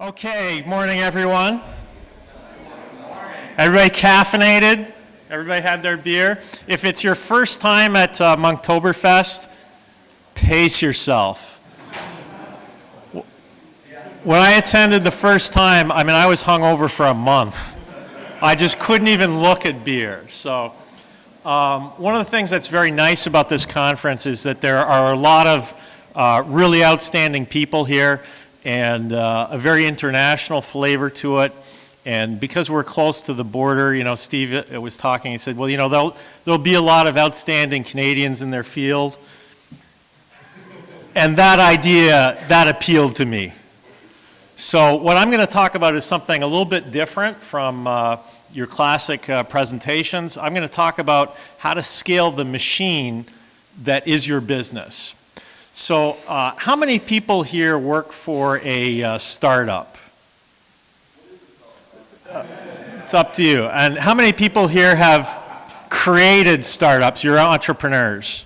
Okay, morning everyone. Everybody caffeinated? Everybody had their beer? If it's your first time at uh, Monktoberfest, pace yourself. When I attended the first time, I mean, I was hungover for a month. I just couldn't even look at beer. So, um, one of the things that's very nice about this conference is that there are a lot of uh, really outstanding people here and uh, a very international flavor to it. And because we're close to the border, you know, Steve uh, was talking, he said, well, you know, there'll, there'll be a lot of outstanding Canadians in their field. And that idea, that appealed to me. So what I'm going to talk about is something a little bit different from uh, your classic uh, presentations. I'm going to talk about how to scale the machine that is your business. So uh, how many people here work for a uh, startup? Uh, it's up to you. And how many people here have created startups? You're entrepreneurs.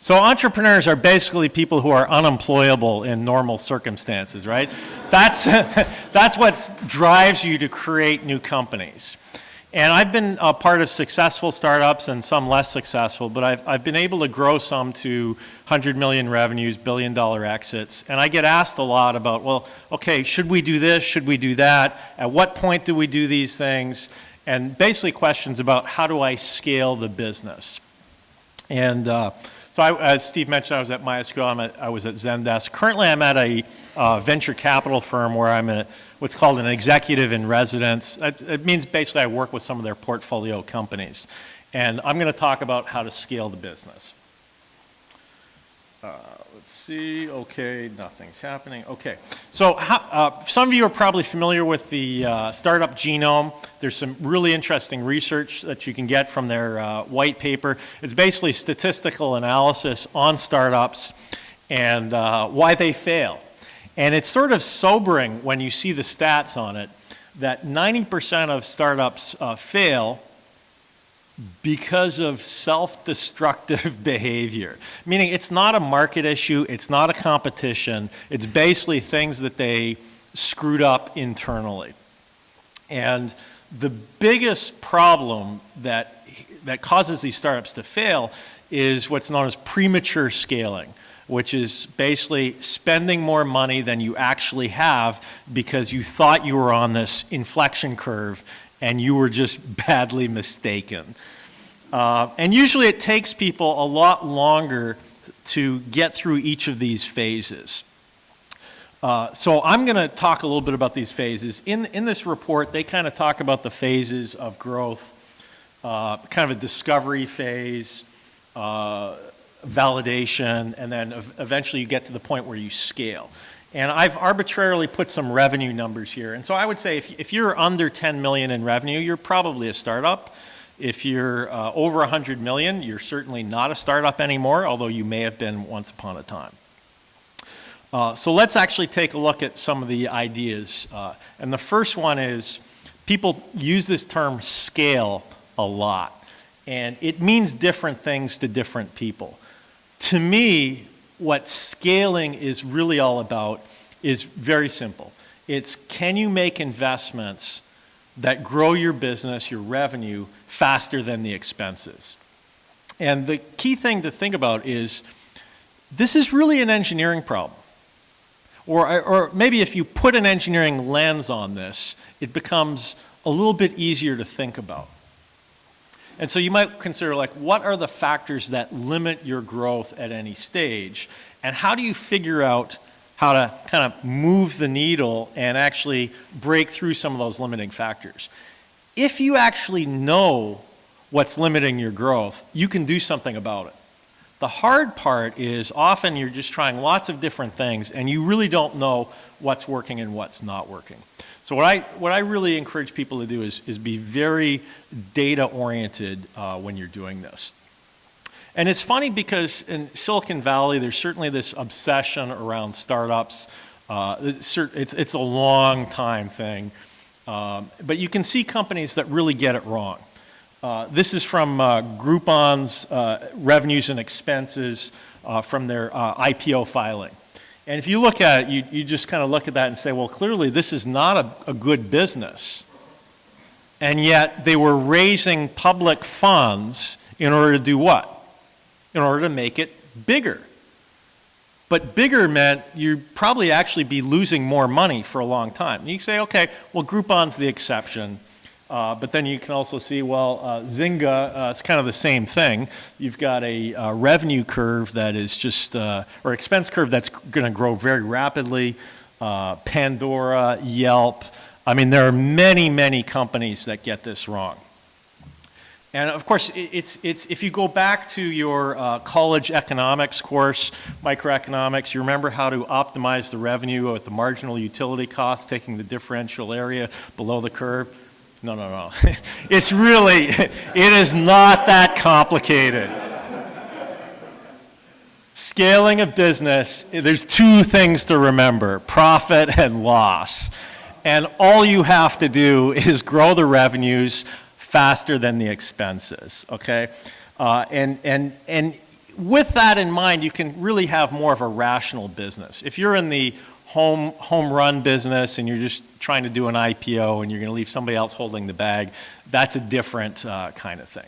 So entrepreneurs are basically people who are unemployable in normal circumstances, right? That's, that's what drives you to create new companies. And I've been a part of successful startups and some less successful, but I've, I've been able to grow some to 100 million revenues, billion dollar exits. And I get asked a lot about, well, okay, should we do this? Should we do that? At what point do we do these things? And basically questions about how do I scale the business? And uh, so I, as Steve mentioned, I was at MySQL, I'm at, I was at Zendesk. Currently I'm at a uh, venture capital firm where I'm a, what's called an executive in residence. It, means basically I work with some of their portfolio companies. And I'm going to talk about how to scale the business. Uh, let's see, okay, nothing's happening. Okay, so uh, some of you are probably familiar with the uh, startup genome. There's some really interesting research that you can get from their uh, white paper. It's basically statistical analysis on startups and uh, why they fail. And it's sort of sobering when you see the stats on it that 90% of startups uh, fail because of self-destructive behavior. Meaning it's not a market issue, it's not a competition, it's basically things that they screwed up internally. And the biggest problem that, that causes these startups to fail is what's known as premature scaling which is basically spending more money than you actually have because you thought you were on this inflection curve and you were just badly mistaken. Uh, and usually it takes people a lot longer to get through each of these phases. Uh, so I'm going to talk a little bit about these phases. In, in this report, they kind of talk about the phases of growth, uh, kind of a discovery phase, uh, validation, and then eventually you get to the point where you scale. And I've arbitrarily put some revenue numbers here. And so I would say if, if you're under 10 million in revenue, you're probably a startup. If you're uh, over 100 million, you're certainly not a startup anymore, although you may have been once upon a time. Uh, so let's actually take a look at some of the ideas. Uh, and the first one is people use this term scale a lot. And it means different things to different people. To me, what scaling is really all about is very simple. It's can you make investments that grow your business, your revenue, faster than the expenses. And the key thing to think about is this is really an engineering problem. Or, or maybe if you put an engineering lens on this, it becomes a little bit easier to think about. And so you might consider like, what are the factors that limit your growth at any stage? And how do you figure out how to kind of move the needle and actually break through some of those limiting factors? if you actually know what's limiting your growth, you can do something about it. The hard part is often you're just trying lots of different things and you really don't know what's working and what's not working. So what I, what I really encourage people to do is, is be very data oriented uh, when you're doing this. And it's funny because in Silicon Valley, there's certainly this obsession around startups. Uh, it's, it's a long time thing. Um, but you can see companies that really get it wrong. Uh, this is from uh, Groupon's uh, revenues and expenses uh, from their uh, IPO filing. And if you look at it, you, you just kind of look at that and say, well, clearly this is not a, a good business. And yet they were raising public funds in order to do what? In order to make it bigger. But bigger meant you'd probably actually be losing more money for a long time. And you say, okay, well, Groupon's the exception. Uh, but then you can also see, well, uh, Zynga, uh, it's kind of the same thing. You've got a uh, revenue curve that is just, uh, or expense curve that's going to grow very rapidly. Uh, Pandora, Yelp. I mean, there are many, many companies that get this wrong. And of course, it's, it's, if you go back to your uh, college economics course, microeconomics, you remember how to optimize the revenue at the marginal utility cost, taking the differential area below the curve. No, no, no. it's really, it is not that complicated. Scaling a business, there's two things to remember, profit and loss. And all you have to do is grow the revenues faster than the expenses, okay? Uh, and, and, and with that in mind, you can really have more of a rational business. If you're in the home, home run business and you're just trying to do an IPO and you're going to leave somebody else holding the bag, that's a different uh, kind of thing.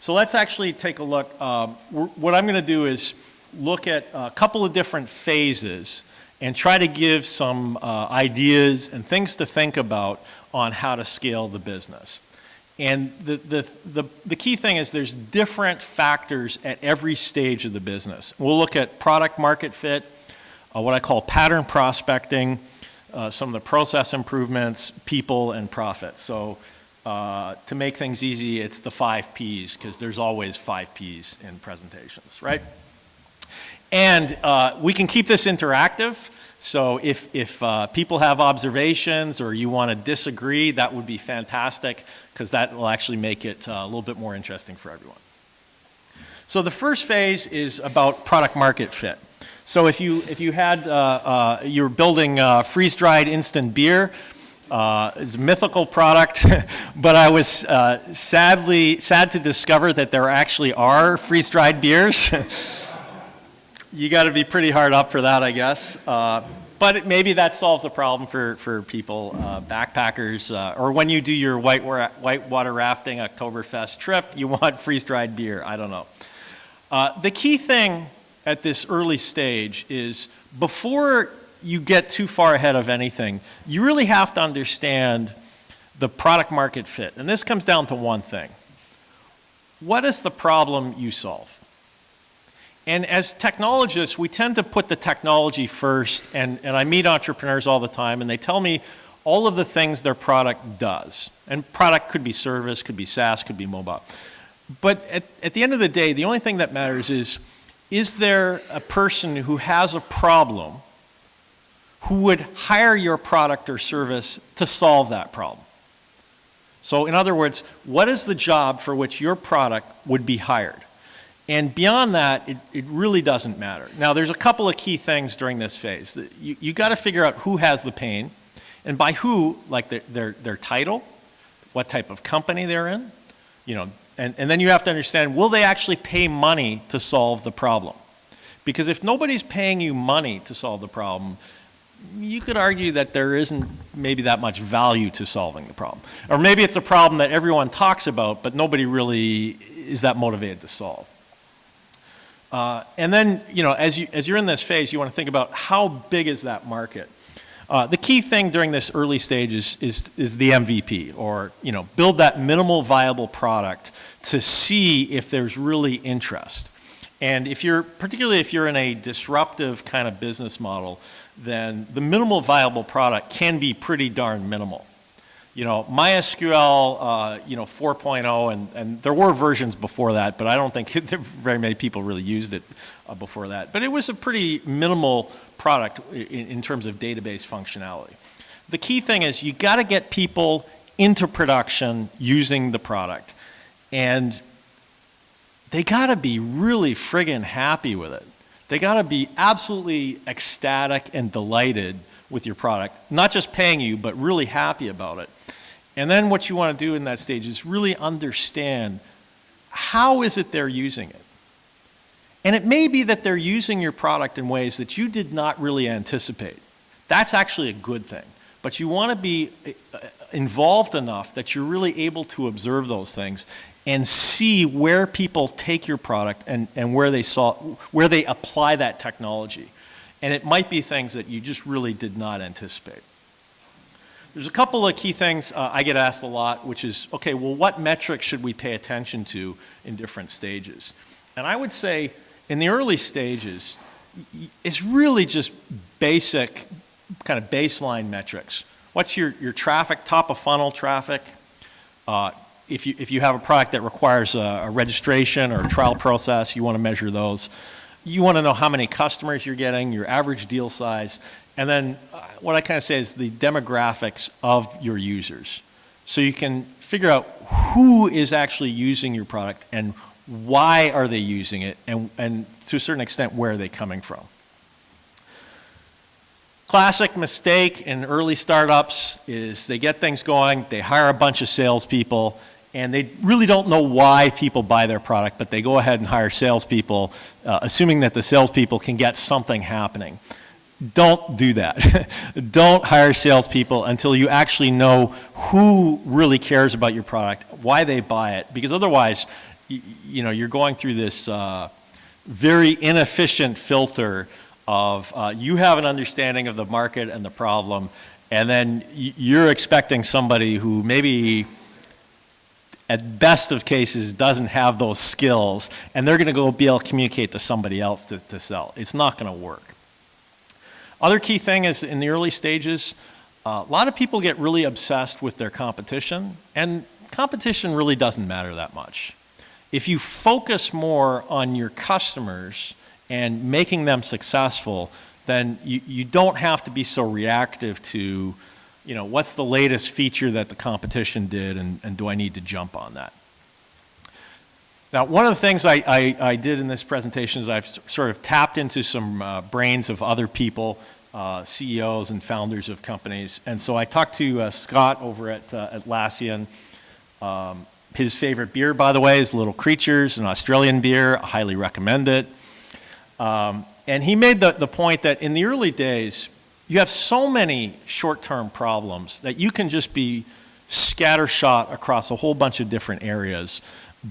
So let's actually take a look. Um, what I'm going to do is look at a couple of different phases and try to give some uh, ideas and things to think about on how to scale the business. And the, the, the, the, key thing is there's different factors at every stage of the business. We'll look at product market fit, uh, what I call pattern prospecting, uh, some of the process improvements, people, and profit. So uh, to make things easy, it's the five Ps, because there's always five Ps in presentations, right? And uh, we can keep this interactive. So if, if uh, people have observations or you want to disagree, that would be fantastic because that will actually make it uh, a little bit more interesting for everyone. So the first phase is about product market fit. So if you, if you had, uh, uh, you're building uh, freeze-dried instant beer, uh, it's a mythical product, but I was uh, sadly, sad to discover that there actually are freeze-dried beers. you got to be pretty hard up for that, I guess. Uh, but maybe that solves a problem for, for people, backpackers, or when you do your white, white water rafting Oktoberfest trip, you want freeze-dried beer. I don't know. The key thing at this early stage is before you get too far ahead of anything, you really have to understand the product market fit. And this comes down to one thing. What is the problem you solve? And as technologists, we tend to put the technology first, and, and I meet entrepreneurs all the time, and they tell me all of the things their product does. And product could be service, could be SaaS, could be mobile. But at, at the end of the day, the only thing that matters is is there a person who has a problem who would hire your product or service to solve that problem? So in other words, what is the job for which your product would be hired? And beyond that, it, it really doesn't matter. Now, there's a couple of key things during this phase. You, you got to figure out who has the pain, and by who, like their, their, their title, what type of company they're in, you know, and, and then you have to understand, will they actually pay money to solve the problem? Because if nobody's paying you money to solve the problem, you could argue that there isn't maybe that much value to solving the problem. Or maybe it's a problem that everyone talks about, but nobody really is that motivated to solve. Uh, and then, you know, as, you, as you're in this phase, you want to think about how big is that market? Uh, the key thing during this early stage is, is, is the MVP, or, you know, build that minimal viable product to see if there's really interest. And if you're, particularly if you're in a disruptive kind of business model, then the minimal viable product can be pretty darn minimal. You know, MySQL, uh, you know, 4.0, and, and there were versions before that, but I don't think very many people really used it uh, before that. But it was a pretty minimal product in, in terms of database functionality. The key thing is you got to get people into production using the product. And they got to be really friggin' happy with it. They got to be absolutely ecstatic and delighted with your product, not just paying you, but really happy about it. And then what you want to do in that stage is really understand how is it they're using it. And it may be that they're using your product in ways that you did not really anticipate. That's actually a good thing. But you want to be uh, involved enough that you're really able to observe those things and see where people take your product and, and where, they saw, where they apply that technology. And it might be things that you just really did not anticipate. There's a couple of key things uh, I get asked a lot, which is, okay, well, what metrics should we pay attention to in different stages? And I would say in the early stages, it's really just basic, kind of baseline metrics. What's your, your traffic, top of funnel traffic? Uh, if, you, if you have a product that requires a, a registration or a trial process, you want to measure those. You want to know how many customers you're getting, your average deal size, and then uh, what I kind of say is the demographics of your users. So you can figure out who is actually using your product and why are they using it and, and to a certain extent where are they coming from. Classic mistake in early startups is they get things going, they hire a bunch of salespeople, and they really don't know why people buy their product, but they go ahead and hire salespeople, uh, assuming that the salespeople can get something happening don't do that. don't hire salespeople until you actually know who really cares about your product, why they buy it, because otherwise, you, know, you're going through this uh, very inefficient filter of uh, you have an understanding of the market and the problem, and then you're expecting somebody who maybe at best of cases doesn't have those skills, and they're going to go be able to communicate to somebody else to, to sell. It's not going to work. Other key thing is in the early stages, uh, a lot of people get really obsessed with their competition, and competition really doesn't matter that much. If you focus more on your customers and making them successful, then you, you don't have to be so reactive to, you know, what's the latest feature that the competition did and, and do I need to jump on that? Now, one of the things I, I, I, did in this presentation is I've sort of tapped into some uh, brains of other people, uh, CEOs and founders of companies. And so I talked to uh, Scott over at uh, Atlassian. Um, his favorite beer, by the way, is Little Creatures, an Australian beer. I highly recommend it. Um, and he made the, the point that in the early days, you have so many short-term problems that you can just be scattershot across a whole bunch of different areas.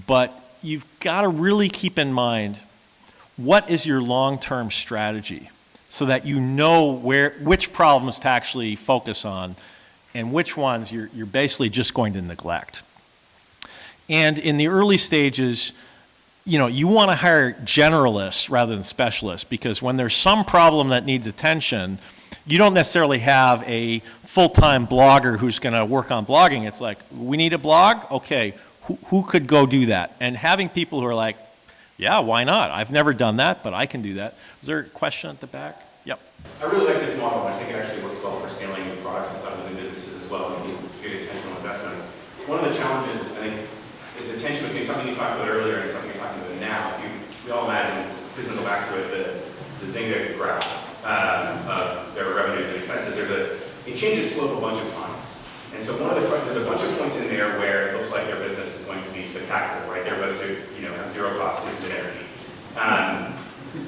But you've got to really keep in mind what is your long-term strategy so that you know where, which problems to actually focus on and which ones you're, you're basically just going to neglect. And in the early stages, you know, you want to hire generalists rather than specialists because when there's some problem that needs attention, you don't necessarily have a full-time blogger who's going to work on blogging. It's like, we need a blog? Okay, who, who could go do that? And having people who are like, yeah, why not? I've never done that, but I can do that. Is there a question at the back? Yep. I really like this model. I think it actually works well for scaling new products inside of the businesses as well and getting intentional investments. One of the challenges, I think, is the tension between something you talked about earlier and something you're talking about now. You, we all imagine, please go back to it, the, the Zynga graph um, of their revenues and expenses. There's a, it changes slope a bunch of times. And so one of the, there's a bunch of points in there where it looks like their business is going to be spectacular, right? They're about to, you know, have zero cost of energy. Um,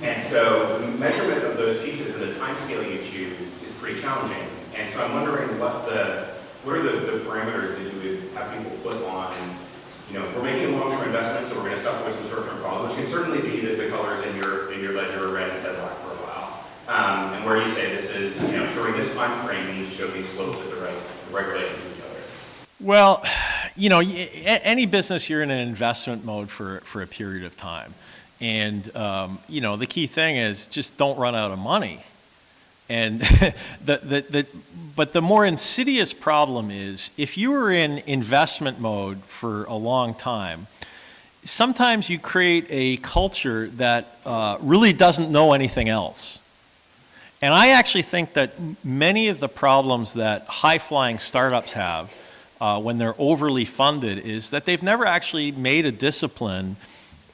and so the measurement of those pieces and the time scaling you choose is pretty challenging. And so I'm wondering what the, what are the, the parameters that you would have people put on, you know, we're making a long-term investment, so we're going to suffer with some short-term problems, which can certainly be that the colors in your, in your ledger are red instead of black for a while. Um, and where you say this is, you know, during this time frame, you need to show these slopes at the right, to each other. Well, you know, any business, you're in an investment mode for, for a period of time. And, um, you know, the key thing is just don't run out of money. And the, the, the, but the more insidious problem is if you are in investment mode for a long time, sometimes you create a culture that uh, really doesn't know anything else. And I actually think that many of the problems that high-flying startups have uh, when they're overly funded is that they've never actually made a discipline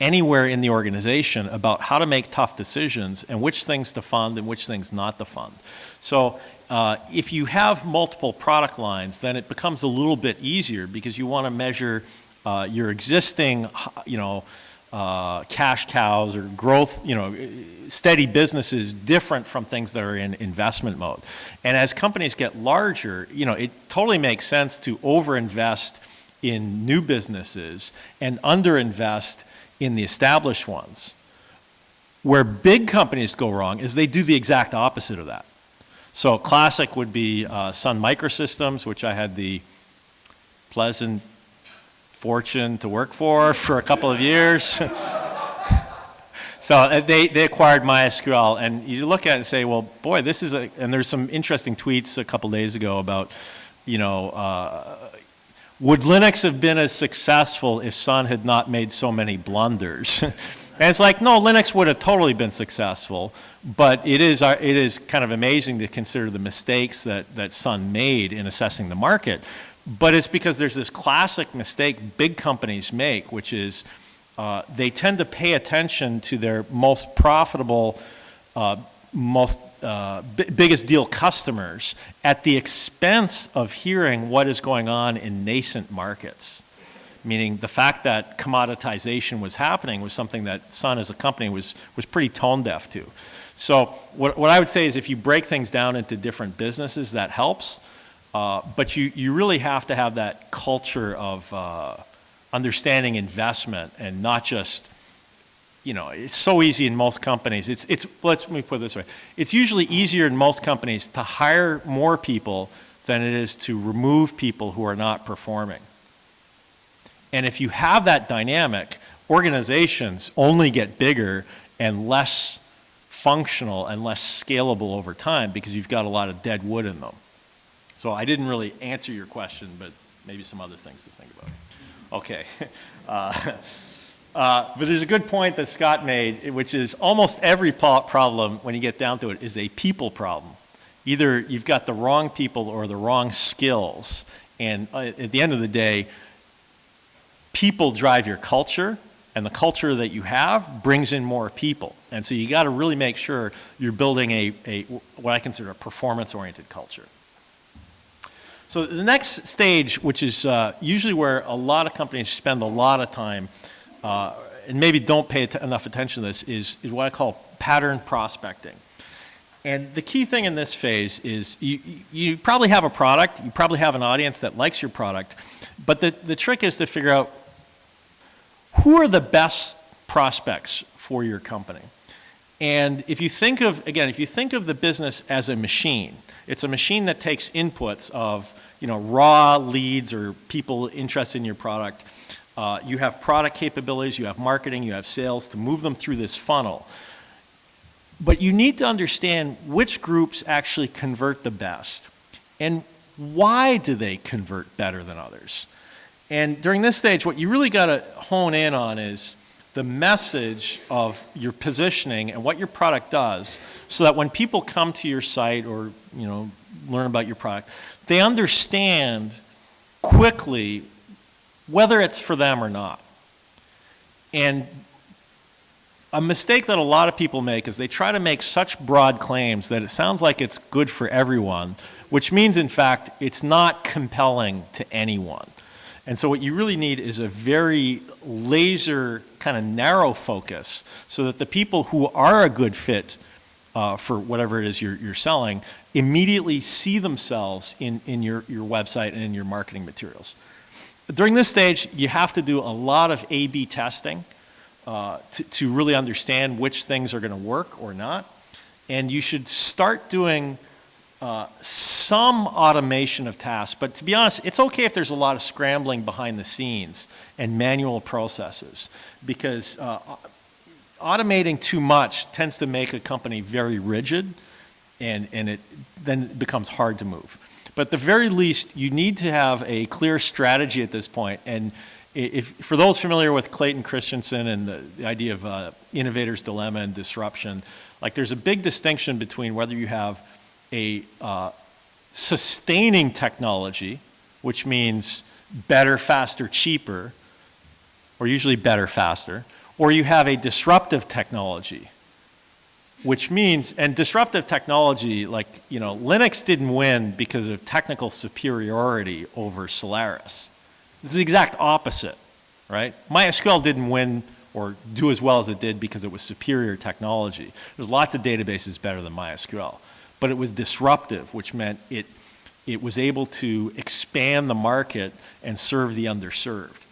anywhere in the organization about how to make tough decisions and which things to fund and which things not to fund. So uh, if you have multiple product lines, then it becomes a little bit easier because you want to measure uh, your existing, you know, uh, cash cows or growth, you know, steady businesses different from things that are in investment mode. And as companies get larger, you know, it totally makes sense to overinvest in new businesses and underinvest in the established ones. Where big companies go wrong is they do the exact opposite of that. So classic would be uh, Sun Microsystems, which I had the pleasant fortune to work for for a couple of years. so uh, they, they acquired MySQL, and you look at it and say, well, boy, this is a, and there's some interesting tweets a couple days ago about, you know, uh, would Linux have been as successful if Sun had not made so many blunders? and it's like, no, Linux would have totally been successful, but it is, uh, it is kind of amazing to consider the mistakes that, that Sun made in assessing the market. But it's because there's this classic mistake big companies make, which is uh, they tend to pay attention to their most profitable, uh, most uh, biggest deal customers at the expense of hearing what is going on in nascent markets. Meaning the fact that commoditization was happening was something that Sun as a company was, was pretty tone deaf to. So what, what I would say is if you break things down into different businesses, that helps. Uh, but you, you really have to have that culture of uh, understanding investment and not just, you know, it's so easy in most companies. It's, it's, let me put it this way. It's usually easier in most companies to hire more people than it is to remove people who are not performing. And if you have that dynamic, organizations only get bigger and less functional and less scalable over time because you've got a lot of dead wood in them. So I didn't really answer your question, but maybe some other things to think about. Okay. Uh, uh, but there's a good point that Scott made, which is almost every problem, when you get down to it, is a people problem. Either you've got the wrong people or the wrong skills. And uh, at the end of the day, people drive your culture, and the culture that you have brings in more people. And so you got to really make sure you're building a, a what I consider a performance-oriented culture. So the next stage, which is uh, usually where a lot of companies spend a lot of time uh, and maybe don't pay enough attention to this, is, is what I call pattern prospecting. And the key thing in this phase is you, you probably have a product, you probably have an audience that likes your product, but the, the trick is to figure out who are the best prospects for your company. And if you think of, again, if you think of the business as a machine, it's a machine that takes inputs of, you know, raw leads or people interested in your product. Uh, you have product capabilities, you have marketing, you have sales to move them through this funnel. But you need to understand which groups actually convert the best and why do they convert better than others. And during this stage, what you really got to hone in on is the message of your positioning and what your product does so that when people come to your site or you know learn about your product they understand quickly whether it's for them or not. And a mistake that a lot of people make is they try to make such broad claims that it sounds like it's good for everyone which means in fact it's not compelling to anyone. And so what you really need is a very laser kind of narrow focus so that the people who are a good fit uh, for whatever it is you're, you're selling immediately see themselves in, in your, your website and in your marketing materials. During this stage, you have to do a lot of A-B testing uh, to, to really understand which things are going to work or not. And you should start doing uh, some automation of tasks, but to be honest, it's okay if there's a lot of scrambling behind the scenes and manual processes because uh, automating too much tends to make a company very rigid and, and it then becomes hard to move. But at the very least, you need to have a clear strategy at this point. And if, for those familiar with Clayton Christensen and the, the idea of uh, innovator's dilemma and disruption, like there's a big distinction between whether you have a uh, sustaining technology, which means better, faster, cheaper, or usually better, faster, or you have a disruptive technology, which means, and disruptive technology, like, you know, Linux didn't win because of technical superiority over Solaris. This is the exact opposite, right? MySQL didn't win or do as well as it did because it was superior technology. There's lots of databases better than MySQL, but it was disruptive, which meant it, it was able to expand the market and serve the underserved.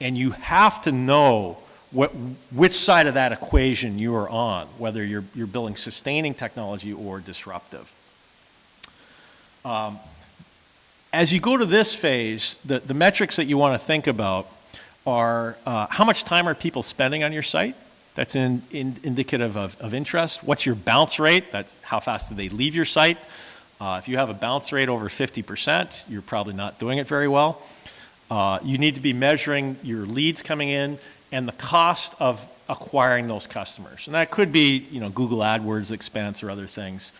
And you have to know what, which side of that equation you are on, whether you're, you're building sustaining technology or disruptive. Um, as you go to this phase, the, the metrics that you want to think about are uh, how much time are people spending on your site? That's in, in, indicative of, of interest. What's your bounce rate? That's how fast do they leave your site? Uh, if you have a bounce rate over 50%, you're probably not doing it very well. Uh, you need to be measuring your leads coming in and the cost of acquiring those customers. And that could be, you know, Google AdWords expense or other things.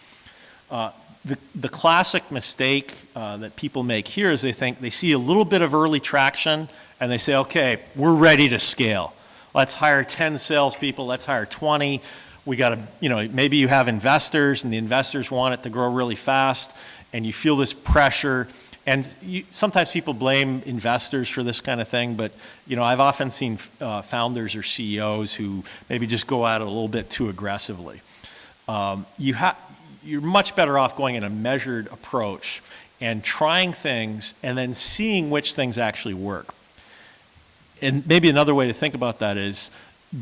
Uh, the, the classic mistake uh, that people make here is they think they see a little bit of early traction and they say, okay, we're ready to scale. Let's hire 10 salespeople, let's hire 20. We got to, you know, maybe you have investors and the investors want it to grow really fast and you feel this pressure. And you, sometimes people blame investors for this kind of thing, but you know, I've often seen uh, founders or CEOs who maybe just go at it a little bit too aggressively. Um, you you're much better off going in a measured approach and trying things and then seeing which things actually work and maybe another way to think about that is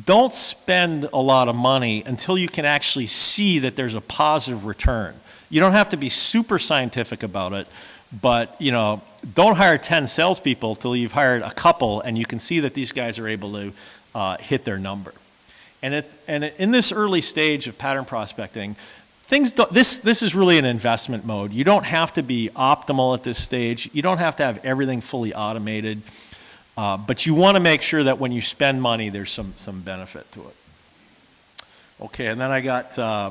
don't spend a lot of money until you can actually see that there's a positive return. You don't have to be super scientific about it, but you know, don't hire 10 salespeople till you've hired a couple and you can see that these guys are able to uh, hit their number. And, it, and in this early stage of pattern prospecting, things this, this is really an investment mode. You don't have to be optimal at this stage. You don't have to have everything fully automated. Uh, but you want to make sure that when you spend money, there's some, some benefit to it. Okay, and then I got uh,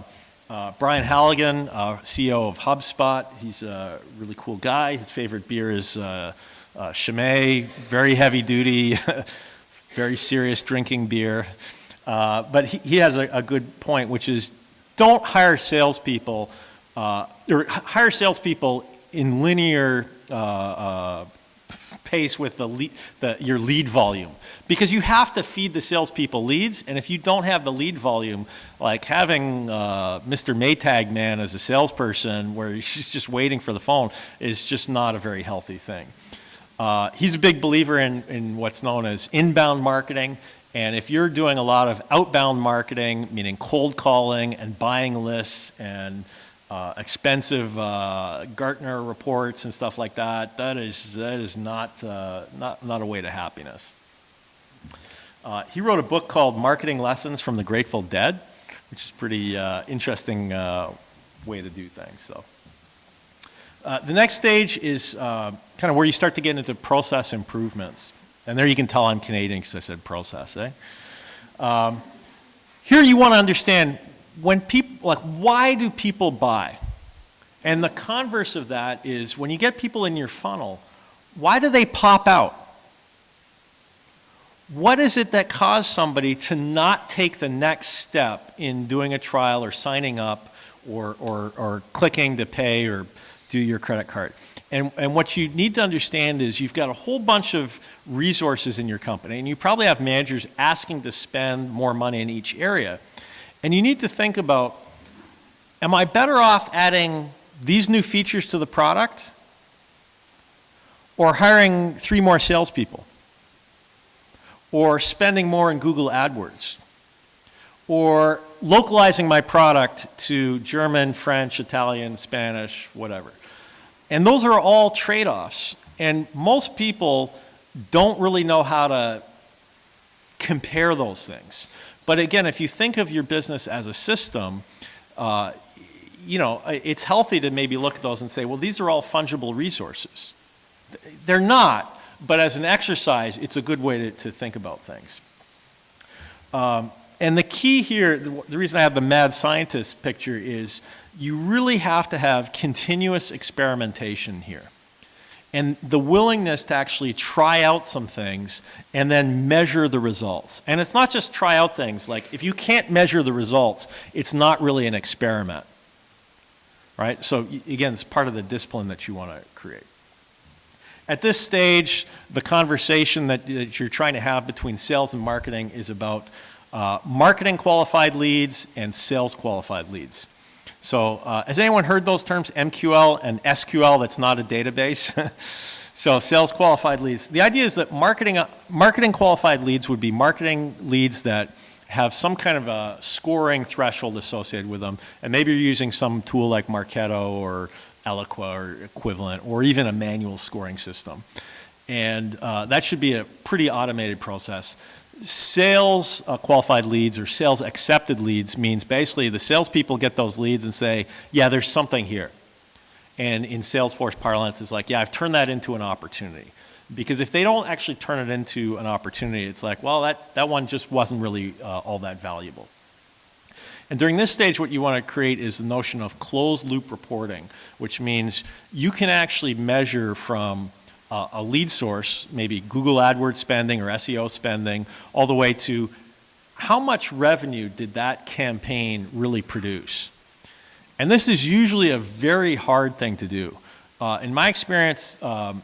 uh, Brian Halligan, uh, CEO of HubSpot. He's a really cool guy. His favorite beer is uh, uh, Chimay, very heavy duty, very serious drinking beer. but he, he has a, a, good point, which is don't hire salespeople, or hire salespeople in linear pace with the, lead, the, your lead volume because you have to feed the salespeople leads and if you don't have the lead volume like having uh, Mr. Maytag man as a salesperson where he's just waiting for the phone is just not a very healthy thing. Uh, he's a big believer in, in what's known as inbound marketing and if you're doing a lot of outbound marketing meaning cold calling and buying lists and uh, expensive uh, Gartner reports and stuff like that. That is that is not uh, not not a way to happiness. Uh, he wrote a book called Marketing Lessons from the Grateful Dead, which is pretty uh, interesting uh, way to do things. So. the next stage is kind of where you start to get into process improvements. And there you can tell I'm Canadian because I said process, eh? Um, here you want to understand when people, like, why do people buy? And the converse of that is when you get people in your funnel, why do they pop out? What is it that caused somebody to not take the next step in doing a trial or signing up or, or, or clicking to pay or do your credit card? And, and what you need to understand is you've got a whole bunch of resources in your company, and you probably have managers asking to spend more money in each area. And you need to think about, am I better off adding these new features to the product or hiring three more salespeople or spending more in Google AdWords or localizing my product to German, French, Italian, Spanish, whatever. And those are all trade-offs. And most people don't really know how to compare those things. But again, if you think of your business as a system, uh, you know, it's healthy to maybe look at those and say, well, these are all fungible resources. They're not, but as an exercise, it's a good way to, to think about things. Um, and the key here, the, the reason I have the mad scientist picture is you really have to have continuous experimentation here and the willingness to actually try out some things and then measure the results. And it's not just try out things, like if you can't measure the results, it's not really an experiment, right? So again, it's part of the discipline that you want to create. At this stage, the conversation that, that you're trying to have between sales and marketing is about uh, marketing qualified leads and sales qualified leads. So uh, has anyone heard those terms, MQL and SQL, that's not a database? so sales qualified leads. The idea is that marketing, uh, marketing qualified leads would be marketing leads that have some kind of a scoring threshold associated with them. And maybe you're using some tool like Marketo or Eloqua or equivalent, or even a manual scoring system. And uh, that should be a pretty automated process. Sales uh, qualified leads or sales accepted leads means basically the salespeople get those leads and say, yeah, there's something here. And in Salesforce parlance, it's like, yeah, I've turned that into an opportunity. Because if they don't actually turn it into an opportunity, it's like, well, that, that one just wasn't really uh, all that valuable. And during this stage, what you want to create is the notion of closed loop reporting, which means you can actually measure from uh, a lead source, maybe Google AdWords spending or SEO spending, all the way to how much revenue did that campaign really produce? And this is usually a very hard thing to do. Uh, in my experience, um,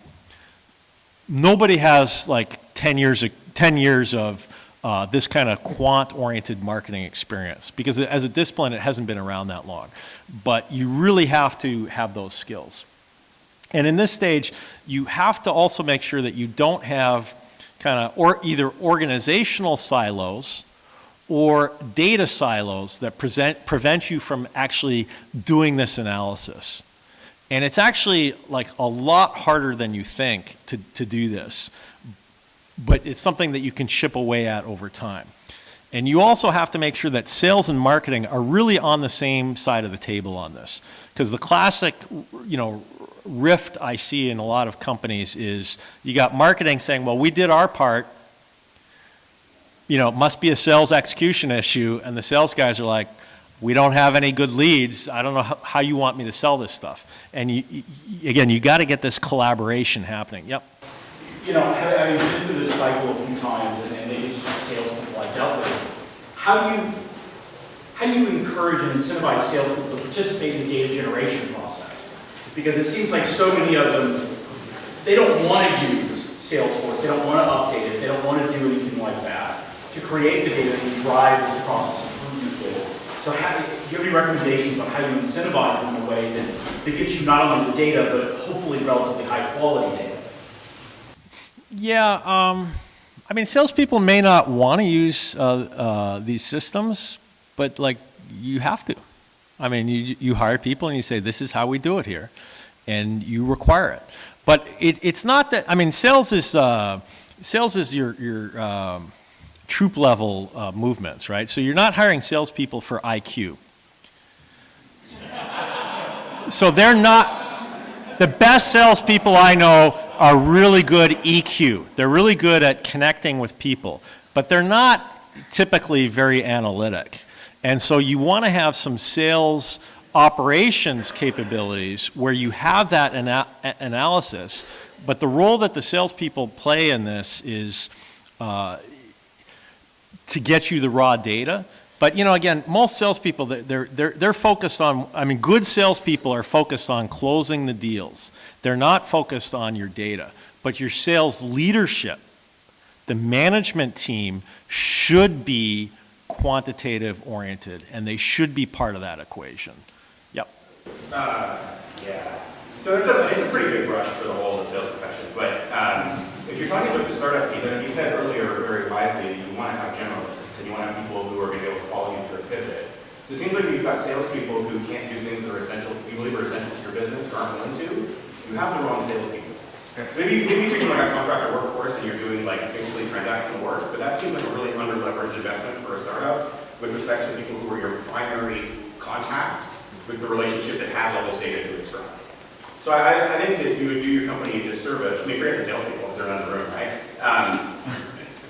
nobody has like 10 years of, 10 years of uh, this kind of quant-oriented marketing experience because as a discipline, it hasn't been around that long. But you really have to have those skills. And in this stage, you have to also make sure that you don't have kind of or either organizational silos or data silos that present, prevent you from actually doing this analysis. And it's actually like a lot harder than you think to, to do this, but it's something that you can chip away at over time. And you also have to make sure that sales and marketing are really on the same side of the table on this. Because the classic, you know, rift I see in a lot of companies is you got marketing saying, well, we did our part, you know, it must be a sales execution issue, and the sales guys are like, we don't have any good leads, I don't know how, you want me to sell this stuff. And you, you, again, you got to get this collaboration happening. Yep. You know, having been through this cycle a few times, and, and maybe it's just salespeople I dealt with, how do you how do you encourage and incentivize salespeople to participate in the data generation process? Because it seems like so many of them, they don't want to use Salesforce, they don't want to update it, they don't want to do anything like that to create the data and drive this process improvement forward. So how, do you have any recommendations on how you incentivize them in a way that, that gets you not only the data, but hopefully relatively high quality data? Yeah, um, I mean, salespeople may not want to use uh, uh, these systems, but like you have to. I mean, you, you hire people and you say, this is how we do it here, and you require it. But it, it's not that, I mean, sales is, uh, sales is your, your um, troop level uh, movements, right? So you're not hiring salespeople for IQ. so they're not, the best salespeople I know are really good EQ. They're really good at connecting with people, but they're not typically very analytic. And so you want to have some sales operations capabilities where you have that ana analysis, but the role that the salespeople play in this is uh, to get you the raw data. But you know, again, most salespeople, they're, they're, they're focused on, I mean, good salespeople are focused on closing the deals. They're not focused on your data. But your sales leadership, the management team should be quantitative oriented, and they should be part of that equation. Yep. Uh, yeah. So it's a, it's a pretty big brush for the whole sales profession. But um, if you're talking about the startup piece, you said earlier very wisely, that you want to have generalists, and you want to have people who are going to be able to follow you through a pivot. So it seems like you've got salespeople who can't do things that are essential, you believe are essential to your business or aren't willing to. You have the wrong salespeople. Maybe, maybe you're taking like a contractor workforce and you're doing like basically transactional work, but that seems like a really under-leveraged investment for a startup with respect to people who are your primary contact with the relationship that has all this data to extract. So I, I think that you would do your company a disservice, I mean, forget the salespeople, because they're not in the room, right? Um,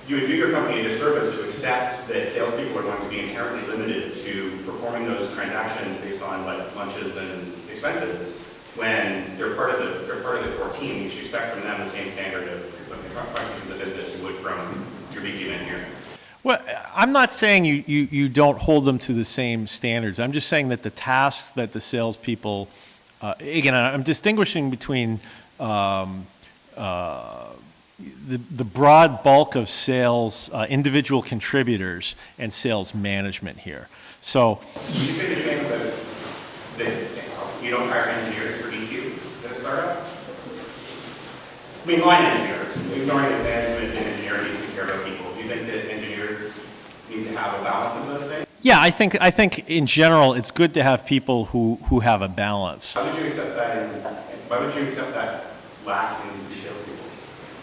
you would do your company a disservice to accept that salespeople are going to be inherently limited to performing those transactions based on like lunches and expenses when they're part of the they're part of the core team. You should expect from them the same standard of contribution to the business you would from your VP engineering. Well, I'm not saying you, you, you don't hold them to the same standards. I'm just saying that the tasks that the salespeople, uh, again, I'm distinguishing between um, uh, the, the broad bulk of sales, uh, individual contributors and sales management here. So Would you say the same that, that you don't hire engineers for EQ at a startup? I mean, line engineers, ignoring that management and engineering needs to care about people. Do you think that engineers need to have a balance of those things? Yeah, I think, I think in general, it's good to have people who, who have a balance. How would you accept that in, why would you accept that lack in the salespeople?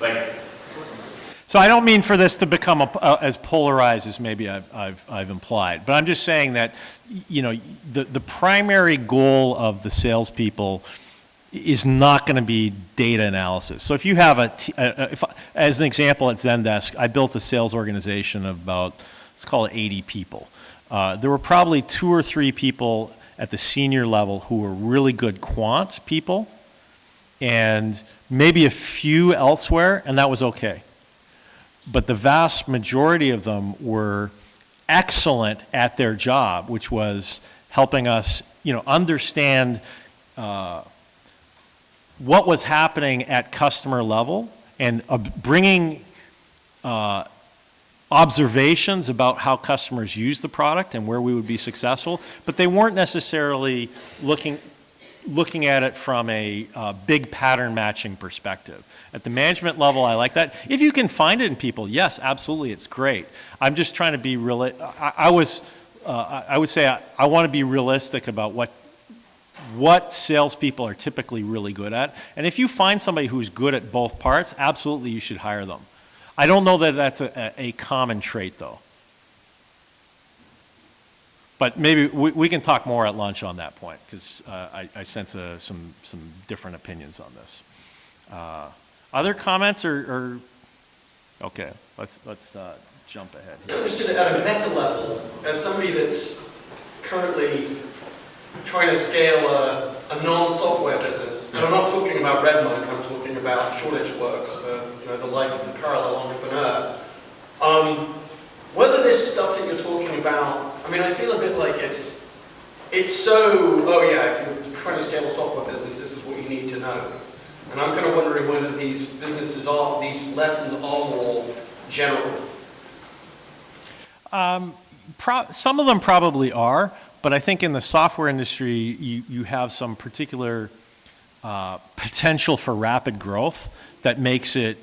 Like, So I don't mean for this to become a, uh, as polarized as maybe I've, I've, I've implied, but I'm just saying that, you know, the, the primary goal of the salespeople is not going to be data analysis. So if you have a, if, as an example at Zendesk, I built a sales organization of about, let's call it 80 people. Uh, there were probably two or three people at the senior level who were really good quant people, and maybe a few elsewhere, and that was okay but the vast majority of them were excellent at their job, which was helping us, you know, understand uh, what was happening at customer level and uh, bringing uh, observations about how customers use the product and where we would be successful, but they weren't necessarily looking looking at it from a uh, big pattern matching perspective. At the management level, I like that. If you can find it in people, yes, absolutely, it's great. I'm just trying to be real. I, I was, uh, I would say, I, I want to be realistic about what what salespeople are typically really good at. And if you find somebody who's good at both parts, absolutely, you should hire them. I don't know that that's a, a common trait, though. But maybe we, we can talk more at lunch on that point, because I, I sense uh, some, some different opinions on this. Uh, Other comments or, or, okay, let's, let's uh, jump ahead. So understood at a meta level, as somebody that's currently trying to scale a, a non-software business, and I'm not talking about RedMonk, I'm talking about Shoreditch Works, uh, you know, the life of the parallel entrepreneur. Um, whether this stuff that you're talking about, I mean, I feel a bit like it's, it's so, oh yeah, if you're trying to scale a software business, this is what you need to know. And I'm kind of wondering whether these businesses are, these lessons are more general. Pro- some of them probably are, but I think in the software industry, you, you have some particular uh, potential for rapid growth that makes it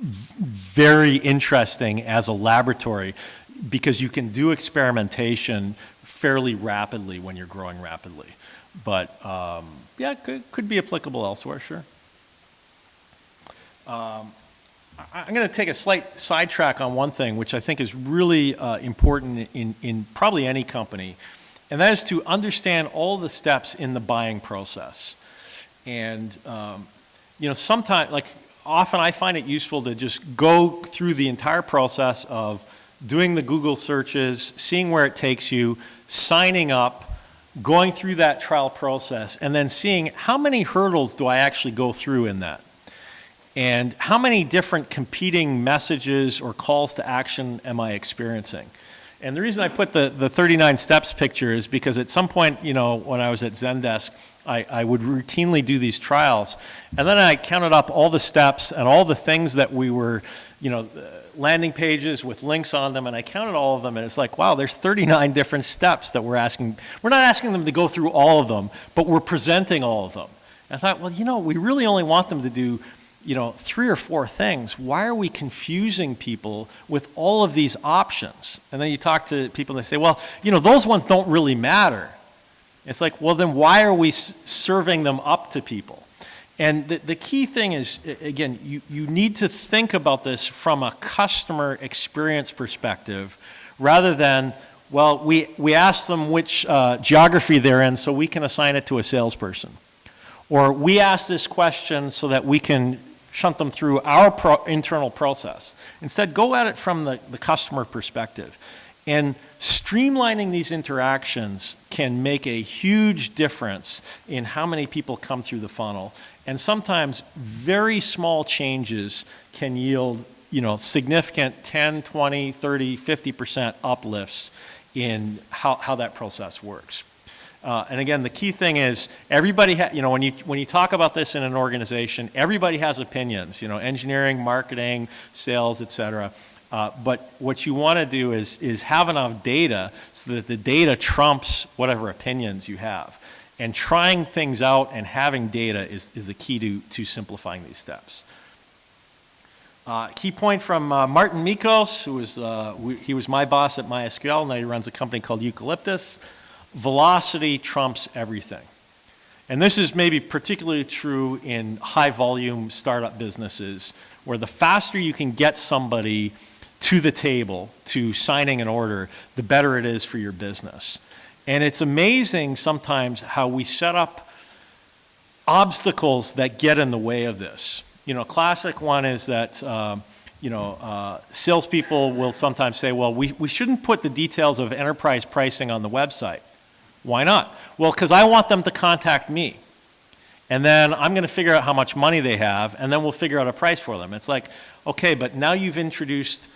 very interesting as a laboratory because you can do experimentation fairly rapidly when you're growing rapidly. But um, yeah, it could, could be applicable elsewhere, sure. I- I'm going to take a slight sidetrack on one thing, which I think is really uh, important in, in probably any company, and that is to understand all the steps in the buying process. And, um, you know, sometimes, like, often I find it useful to just go through the entire process of doing the Google searches, seeing where it takes you, signing up, going through that trial process, and then seeing how many hurdles do I actually go through in that and how many different competing messages or calls to action am I experiencing? And the reason I put the, the 39 steps picture is because at some point, you know, when I was at Zendesk, I, I would routinely do these trials. And then I counted up all the steps and all the things that we were, you know, uh, landing pages with links on them, and I counted all of them, and it's like, wow, there's 39 different steps that we're asking. We're not asking them to go through all of them, but we're presenting all of them. I thought, well, you know, we really only want them to do you know, three or four things. Why are we confusing people with all of these options? And then you talk to people and they say, well, you know, those ones don't really matter. It's like, well, then why are we serving them up to people? And the, the key thing is, again, you, you need to think about this from a customer experience perspective rather than, well, we, we ask them which uh, geography they're in so we can assign it to a salesperson. Or we ask this question so that we can shunt them through our pro- internal process. Instead, go at it from the, the customer perspective. And streamlining these interactions can make a huge difference in how many people come through the funnel. And sometimes very small changes can yield, you know, significant 10, 20, 30, 50% uplifts in how, how that process works. Uh, and again, the key thing is everybody, you know, when you, when you talk about this in an organization, everybody has opinions, you know, engineering, marketing, sales, et cetera. Uh, but what you want to do is, is have enough data so that the data trumps whatever opinions you have. And trying things out and having data is, is the key to, to simplifying these steps. Uh, key point from uh, Martin Mickos, who was, uh, we, he was my boss at MySQL, now he runs a company called Eucalyptus. Velocity trumps everything. And this is maybe particularly true in high volume startup businesses, where the faster you can get somebody to the table, to signing an order, the better it is for your business. And it's amazing sometimes how we set up obstacles that get in the way of this. You know, a classic one is that, um, you know, uh, salespeople will sometimes say, well, we, we shouldn't put the details of enterprise pricing on the website. Why not? Well, because I want them to contact me. And then I'm going to figure out how much money they have, and then we'll figure out a price for them. It's like, okay, but now you've introduced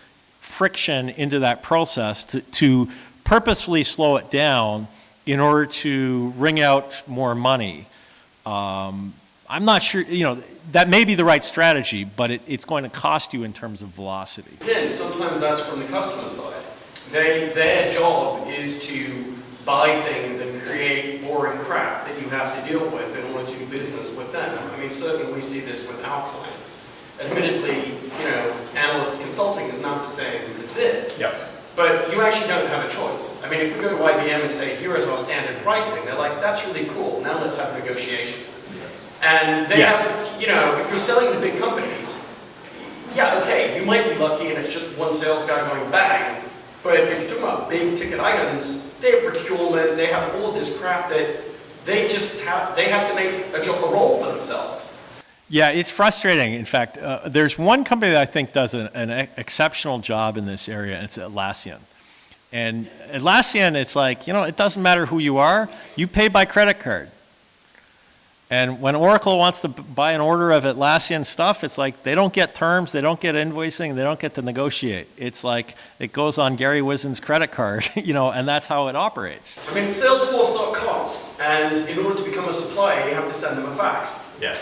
friction into that process to, to purposefully slow it down in order to wring out more money. Um, I'm not sure, you know, that may be the right strategy, but it, it's going to cost you in terms of velocity. Again, sometimes that's from the customer side. They, their job is to buy things and create boring crap that you have to deal with in order to do business with them. I mean, certainly we see this with our clients. Admittedly, you know, analyst consulting is not the same as this. Yep. But you actually don't have a choice. I mean, if we go to IBM and say, here is our standard pricing, they're like, that's really cool, now let's have a negotiation. And they Yes. have, you know, if you're selling to big companies, yeah, okay, you might be lucky and it's just one sales guy going bang, but if you're talking about big ticket items, they have procurement, they have all of this crap that they just have, they have to make a, a role for themselves. Yeah, it's frustrating. In fact, uh, there's one company that I think does an, an exceptional job in this area, and it's Atlassian. And Atlassian, it's like, you know, it doesn't matter who you are, you pay by credit card. And when Oracle wants to buy an order of Atlassian stuff, it's like they don't get terms, they don't get invoicing, they don't get to negotiate. It's like it goes on Larry Ellison's credit card, you know, and that's how it operates. I mean, Salesforce.com, and in order to become a supplier, you have to send them a fax. Yeah.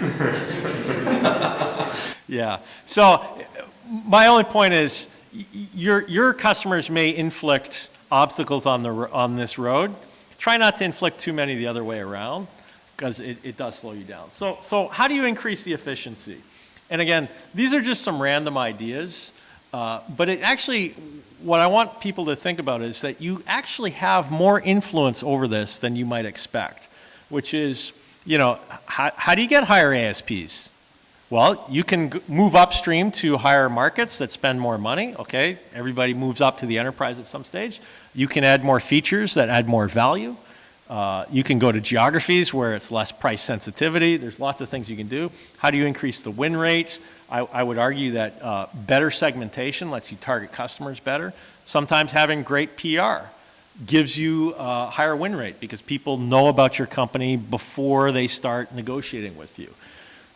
Yeah. So uh, my only point is y- y- your, your customers may inflict obstacles on, the, on this road. Try not to inflict too many the other way around because it, it does slow you down. So, so how do you increase the efficiency? And again, these are just some random ideas, uh, but it actually, what I want people to think about is that you actually have more influence over this than you might expect, which is, you know, how, how do you get higher ASPs? Well, you can move upstream to higher markets that spend more money, okay? Everybody moves up to the enterprise at some stage. You can add more features that add more value. Uh, you can go to geographies where it's less price sensitivity. There's lots of things you can do. How do you increase the win rate? I, I would argue that uh, better segmentation lets you target customers better. Sometimes having great PR gives you a higher win rate because people know about your company before they start negotiating with you.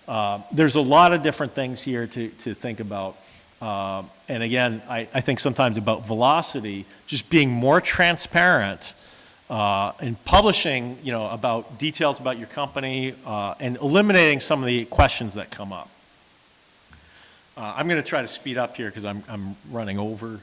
Uh, There's a lot of different things here to, to think about. Uh, And again, I, I think sometimes about velocity, just being more transparent uh, and publishing, you know, about details about your company uh, and eliminating some of the questions that come up. Uh, I'm going to try to speed up here because I'm, I'm running over.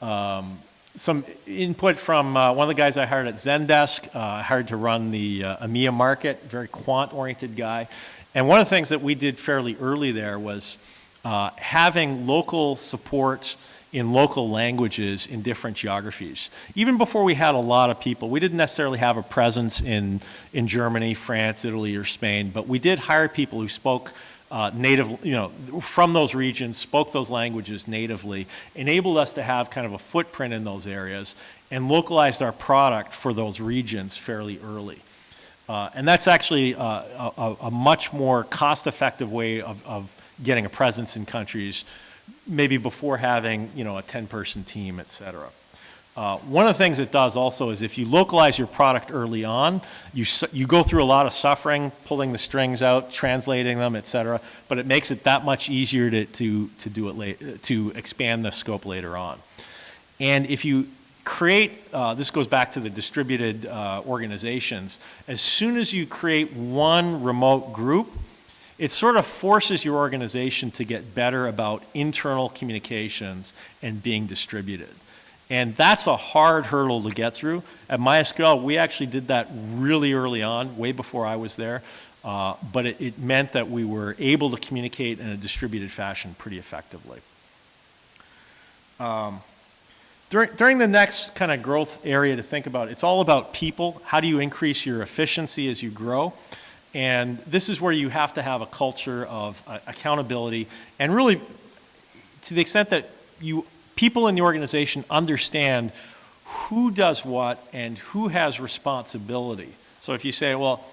Um, some input from uh, one of the guys I hired at Zendesk, uh, hired to run the uh, EMEA market, very quant-oriented guy. And one of the things that we did fairly early there was uh, having local support in local languages in different geographies. Even before we had a lot of people, we didn't necessarily have a presence in, in Germany, France, Italy, or Spain, but we did hire people who spoke uh, native, you know, from those regions, spoke those languages natively, enabled us to have kind of a footprint in those areas, and localized our product for those regions fairly early. Uh, and that's actually uh, a, a, much more cost-effective way of, of getting a presence in countries, maybe before having, you know, a 10-person team, et cetera. Uh, one of the things it does also is if you localize your product early on, you, you go through a lot of suffering, pulling the strings out, translating them, et cetera, but it makes it that much easier to, to, to do it to expand the scope later on. And if you create, uh, this goes back to the distributed uh, organizations, as soon as you create one remote group, it sort of forces your organization to get better about internal communications and being distributed. And that's a hard hurdle to get through. At MySQL, we actually did that really early on, way before I was there. Uh, but it, it meant that we were able to communicate in a distributed fashion pretty effectively. Um, during, during the next kind of growth area to think about, it's all about people. How do you increase your efficiency as you grow? And this is where you have to have a culture of uh, accountability and really, to the extent that you, people in the organization understand who does what and who has responsibility. So if you say, well,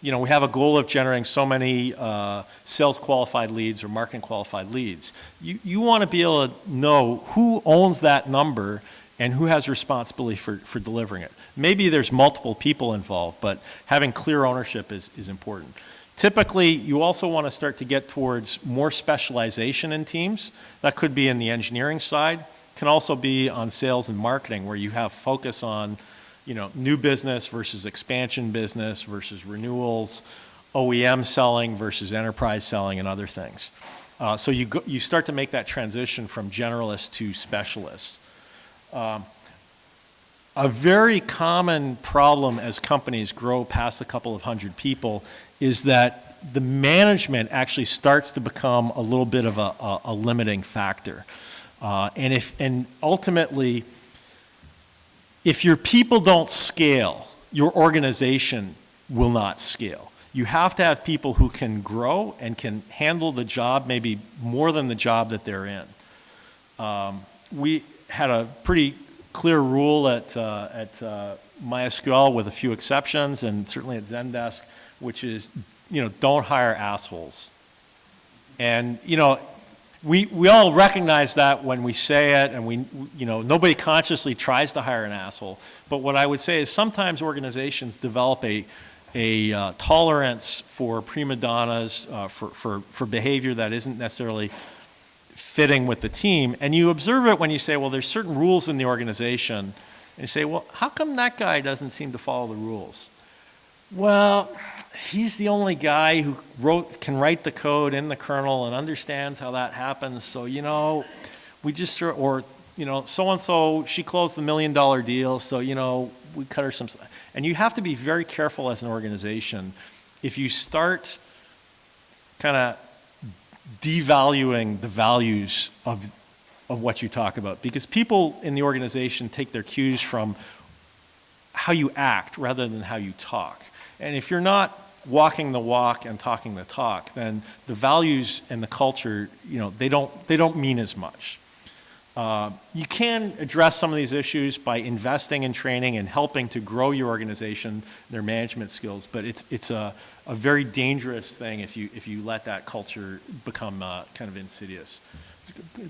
you know, we have a goal of generating so many uh, sales qualified leads or marketing qualified leads. You, you want to be able to know who owns that number and who has responsibility for, for delivering it. Maybe there's multiple people involved, but having clear ownership is, is important. Typically, you also want to start to get towards more specialization in teams. That could be in the engineering side, can also be on sales and marketing where you have focus on you know, new business versus expansion business versus renewals, OEM selling versus enterprise selling and other things. Uh, so you, go, you start to make that transition from generalist to specialist. Um, a very common problem as companies grow past a couple of hundred people is that the management actually starts to become a little bit of a, a, a limiting factor. Uh, and, if, and ultimately, if your people don't scale, your organization will not scale. You have to have people who can grow and can handle the job maybe more than the job that they're in. Um, we had a pretty clear rule at, uh, at uh, MySQL with a few exceptions and certainly at Zendesk, which is, you know, don't hire assholes. And, you know, we, we all recognize that when we say it and we, you know, nobody consciously tries to hire an asshole. But what I would say is sometimes organizations develop a, a uh, tolerance for prima donnas, uh, for, for, for behavior that isn't necessarily fitting with the team. And you observe it when you say, well, there's certain rules in the organization. And you say, well, how come that guy doesn't seem to follow the rules? Well, he's the only guy who wrote, can write the code in the kernel and understands how that happens. So, you know, we just, or, you know, so-and-so, she closed the million dollar deal. So, you know, we cut her some, and you have to be very careful as an organization. If you start kind of devaluing the values of, of what you talk about, because people in the organization take their cues from how you act rather than how you talk. And if you're not walking the walk and talking the talk, then the values and the culture, you know, they don't, they don't mean as much. Uh, you can address some of these issues by investing in training and helping to grow your organization, their management skills, but it's, it's a, a very dangerous thing if you, if you let that culture become uh, kind of insidious.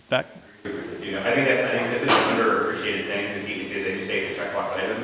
Back? I think that's, I think this is an underappreciated thing, the they just say it's a checkbox item.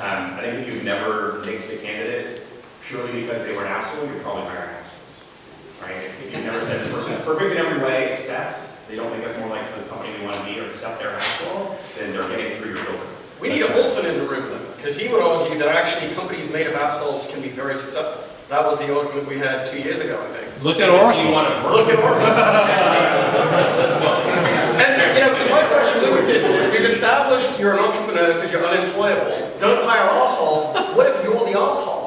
Um, I think if you've never nixed a candidate purely because they were an asshole, you're probably hiring assholes. Right? If you've never said this person is perfect in every way except they don't make that's more like the company they want to be or accept their asshole, then they're getting through your filter. We need a Olson in the room, because he would argue that actually companies made of assholes can be very successful. That was the argument we had two years ago, I think. Look at Oracle. Look at Oracle. and, you know, my question with this is, we've established you're an entrepreneur because you're unemployable. Don't hire assholes. What if you're the asshole?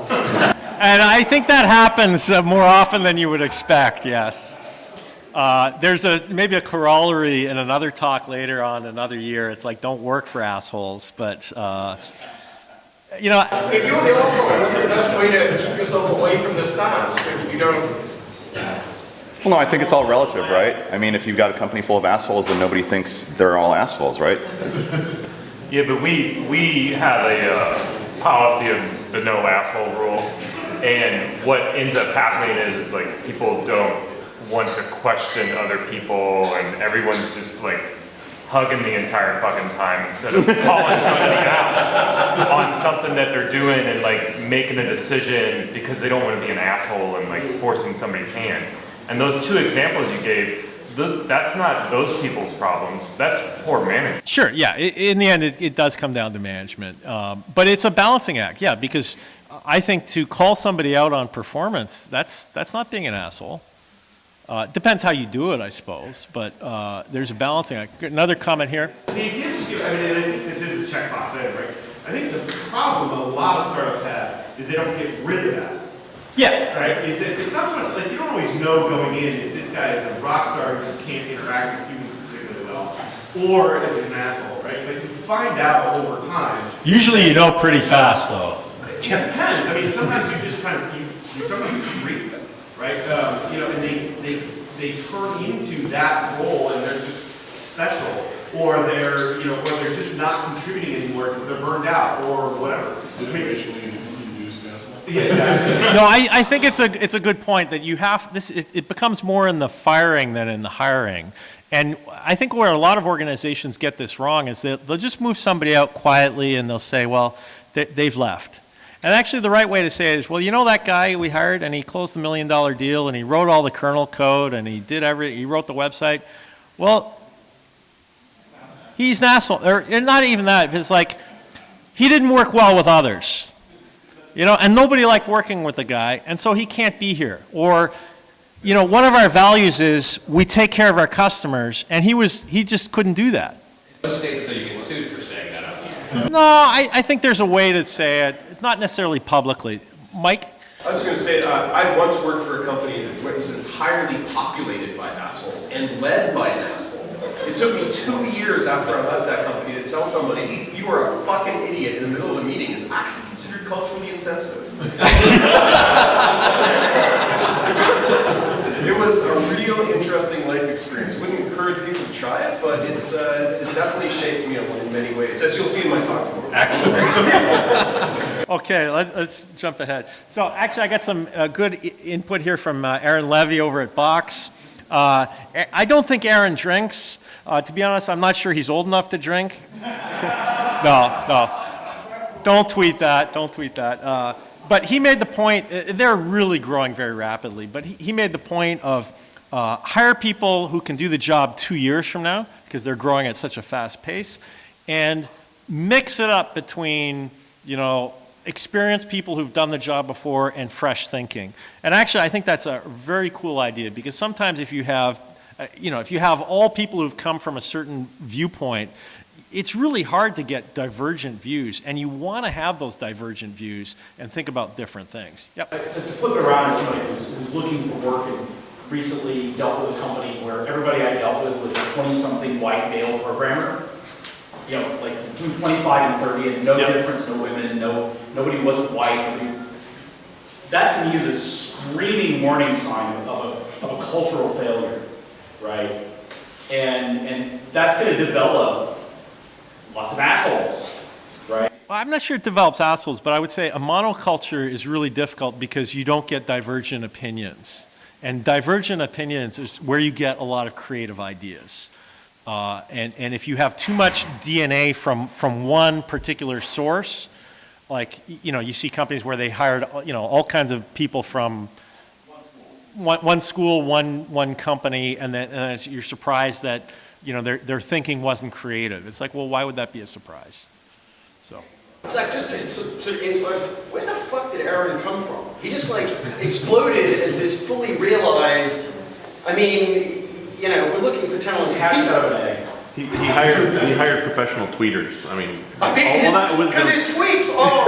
And I think that happens uh, more often than you would expect, yes. Uh, there's a maybe a corollary in another talk later on another year. It's like don't work for assholes, but uh, you know. If you're the asshole, what's the best way to keep yourself away from the staff so you don't? Well, no, I think it's all relative, right? I mean, if you've got a company full of assholes, then nobody thinks they're all assholes, right? Yeah, but we, we have a uh, policy of the no asshole rule. And what ends up happening is, is like people don't want to question other people and everyone's just like hugging the entire fucking time instead of calling somebody out on something that they're doing and like making a decision because they don't want to be an asshole and like forcing somebody's hand. And those two examples you gave, th- that's not those people's problems. That's poor management. Sure, yeah, in the end, it, it does come down to management. Um, But it's a balancing act, yeah, because I think to call somebody out on performance, that's, that's not being an asshole. Uh, Depends how you do it, I suppose, but uh, there's a balancing act. Another comment here? The examples you, I mean, I think this is a checkbox item, right? I think the problem a lot of startups have is they don't get rid of assets, Yeah, right? Is that it's not so much like you don't always know going in if this guy is a rock star who just can't interact with humans particularly well, or if he's an asshole, right? But you find out over time. Usually you know pretty fast, though. It depends. I mean, sometimes you just kind of you, you sometimes you them, right? Um, you know, and they they they turn into that role, and they're just special, or they're you know, or they're just not contributing anymore because they're burned out or whatever. Situationally induced asshole. Yeah, exactly. No, I, I think it's a, it's a good point that you have, this, it, it becomes more in the firing than in the hiring. And I think where a lot of organizations get this wrong is that they'll just move somebody out quietly and they'll say, well, they, they've left. And actually, the right way to say it is, well, you know that guy we hired and he closed the million dollar deal and he wrote all the kernel code and he did every, he wrote the website. Well, he's an asshole, or not even that, it's like, he didn't work well with others. You know, and nobody liked working with the guy, and so he can't be here. Or, you know, one of our values is we take care of our customers, and he was, he just couldn't do that. Most states, though, you get sued for saying that. No, I, I think there's a way to say it. It's not necessarily publicly. Mike? I was going to say, uh, I once worked for a company that was entirely populated by assholes and led by an asshole. It took me two years after I left that company to tell somebody, you are a fucking idiot in the middle of a meeting is actually considered culturally insensitive. It was a real interesting life experience. Wouldn't encourage people to try it, but it's, uh, it definitely shaped me in many ways, as you'll see in my talk tomorrow. Okay, let, us jump ahead. So actually, I got some uh, good i- input here from uh, Aaron Levie over at Box. Uh, A- I don't think Aaron drinks. Uh, to be honest, I'm not sure he's old enough to drink. no, no. Don't tweet that. Don't tweet that. Uh, but he made the point, uh, they're really growing very rapidly, but he, he made the point of uh, hire people who can do the job two years from now, because they're growing at such a fast pace, and mix it up between, you know, experienced people who've done the job before and fresh thinking. And actually, I think that's a very cool idea, because sometimes if you have, uh, you know, if you have all people who've come from a certain viewpoint, it's really hard to get divergent views, and you want to have those divergent views and think about different things. Yep. to to flip it around as somebody who's, who's looking for work and recently dealt with a company where everybody I dealt with was a 20-something white male programmer. You know, like between 25 and 30, and no Yep. difference, no women, no, nobody wasn't white. nobody- That to me is a screaming warning sign of a, of a cultural failure, right? And, and that's gonna develop lots of assholes, right? Well, I'm not sure it develops assholes, but I would say a monoculture is really difficult because you don't get divergent opinions. And divergent opinions is where you get a lot of creative ideas. Uh, and, and if you have too much DNA from, from one particular source, like, you know, you see companies where they hired, uh, you know, all kinds of people from one, one school, one, one company, and then, and you're surprised that, you know, their, their thinking wasn't creative. It's like, well, why would that be a surprise? So. Zach, just to sort sort of insight, where the fuck did Aaron come from? He just like exploded as this fully realized, I mean, you know, we're looking for talented Hatched people. of. He, he hired, he hired professional tweeters. I mean, I mean, all that was because his tweets are,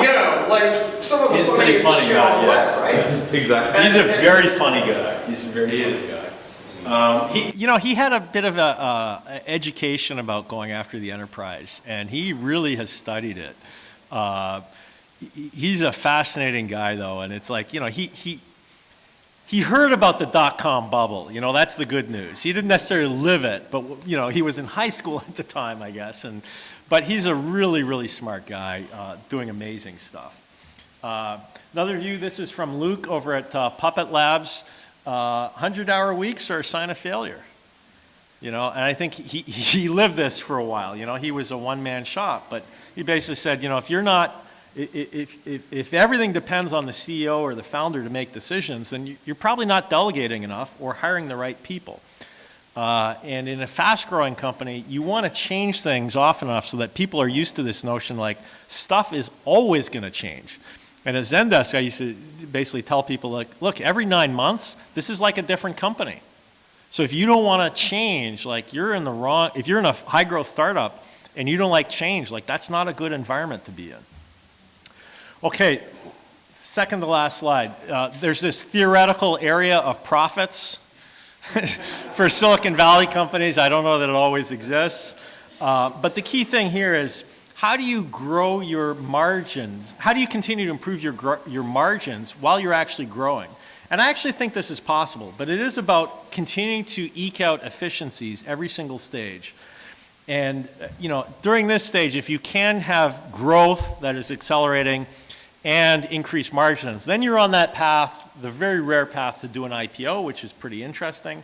you know, like some of the He's a pretty funniest funny shit on the guy, web, yes. right? exactly. He's a very funny guy. He's a very funny guy. Um, He, you know, he had a bit of a, uh, education about going after the enterprise, and he really has studied it. Uh, he's a fascinating guy, though, and it's like, you know, he, he, he heard about the dot-com bubble, you know, that's the good news. He didn't necessarily live it, but, you know, he was in high school at the time, I guess, and, but he's a really, really smart guy, uh, doing amazing stuff. Uh, Another view, this is from Luke over at uh, Puppet Labs. Uh, 100-hour weeks are a sign of failure. You know, and I think he, he lived this for a while. You know, he was a one-man shop, but he basically said, you know, if you're not, If, if, if everything depends on the CEO or the founder to make decisions, then you- you're probably not delegating enough or hiring the right people. Uh, And in a fast-growing company, you want to change things often enough so that people are used to this notion like, stuff is always going to change. And at Zendesk, I used to basically tell people like, look, every nine months, this is like a different company. So if you don't want to change, like you're in the wrong, if you're in a high-growth startup and you don't like change, like that's not a good environment to be in. Okay, second to last slide. Uh, there's this theoretical area of profits for Silicon Valley companies. I don't know that it always exists. Uh, but the key thing here is how do you grow your margins? How do you continue to improve your, your margins while you're actually growing? And I actually think this is possible, but it is about continuing to eke out efficiencies every single stage. And, you know, during this stage, if you can have growth that is accelerating and increase margins, then you're on that path, the very rare path to do an IPO, which is pretty interesting.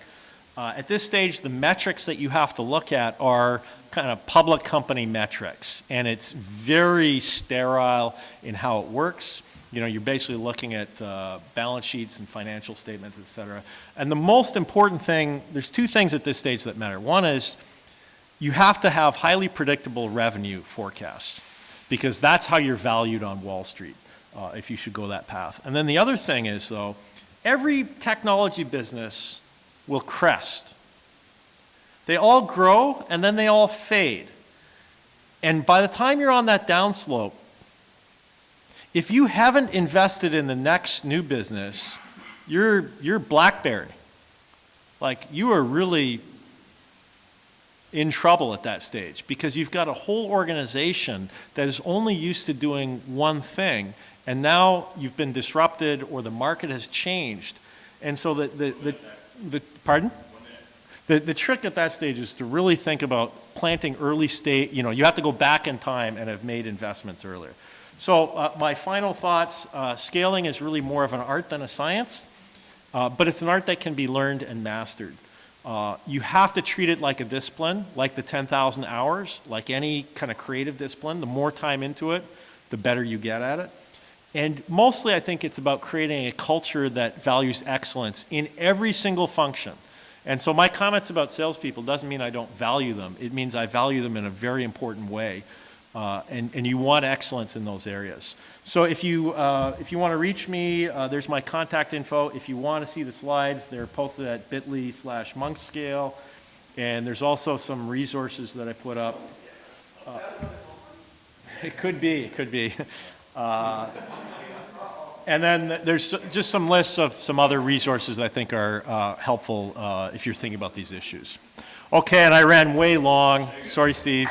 Uh, at this stage, the metrics that you have to look at are kind of public company metrics, and it's very sterile in how it works. You know, you're basically looking at uh, balance sheets and financial statements, et cetera. And the most important thing, there's two things at this stage that matter. One is you have to have highly predictable revenue forecasts because that's how you're valued on Wall Street uh, if you should go that path. And then the other thing is, though, every technology business will crest. They all grow and then they all fade. And by the time you're on that downslope, if you haven't invested in the next new business, you're, you're Blackberry. Like, you are really in trouble at that stage because you've got a whole organization that is only used to doing one thing and now you've been disrupted or the market has changed. And so the, the, the, the pardon? The, the trick at that stage is to really think about planting early state, you know, you have to go back in time and have made investments earlier. So uh, my final thoughts, uh, scaling is really more of an art than a science, uh, but it's an art that can be learned and mastered. Uh, you have to treat it like a discipline, like the 10,000 hours, like any kind of creative discipline. The more time into it, the better you get at it. And mostly I think it's about creating a culture that values excellence in every single function. And so my comments about salespeople doesn't mean I don't value them. It means I value them in a very important way. Uh, and, and you want excellence in those areas. So if you, uh, if you want to reach me, uh, there's my contact info. If you want to see the slides, they're posted at bit.ly slash monkscale. And there's also some resources that I put up. Uh, it could be, it could be. And then there's just some lists of some other resources I think are uh, helpful uh, if you're thinking about these issues. Okay, and I ran way long. Sorry, Steve.